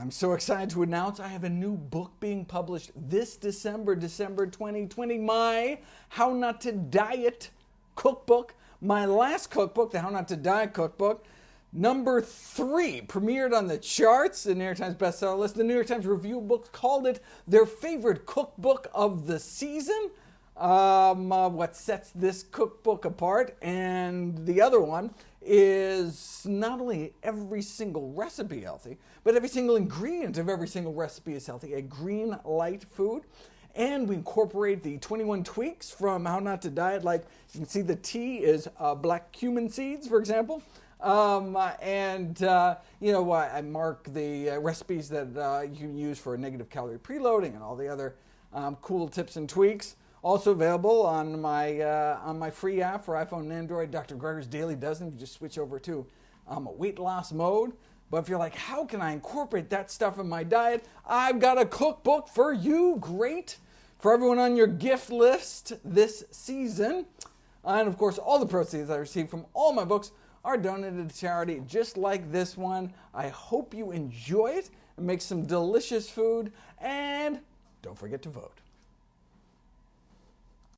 I'm so excited to announce I have a new book being published this December, December 2020. My How Not to Diet cookbook. My last cookbook, the How Not to Die cookbook, number three, premiered on the charts, the New York Times bestseller list. The New York Times Review Books called it their favorite cookbook of the season. Um, uh, what sets this cookbook apart, and the other one is not only every single recipe healthy, but every single ingredient of every single recipe is healthy. A green light food. And we incorporate the 21 tweaks from How Not to Diet. Like you can see, the tea is uh, black cumin seeds, for example. Um, uh, and, uh, you know, why I mark the uh, recipes that uh, you can use for negative calorie preloading and all the other um, cool tips and tweaks. Also available on my uh, on my free app for iPhone and Android, Dr. Greger's Daily Dozen. You just switch over to um, a weight loss mode. But if you're like, how can I incorporate that stuff in my diet? I've got a cookbook for you. Great for everyone on your gift list this season. And of course, all the proceeds I receive from all my books are donated to charity, just like this one. I hope you enjoy it and make some delicious food. And don't forget to vote.